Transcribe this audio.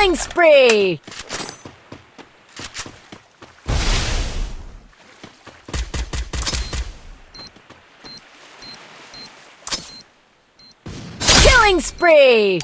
Killing spree! Killing spree!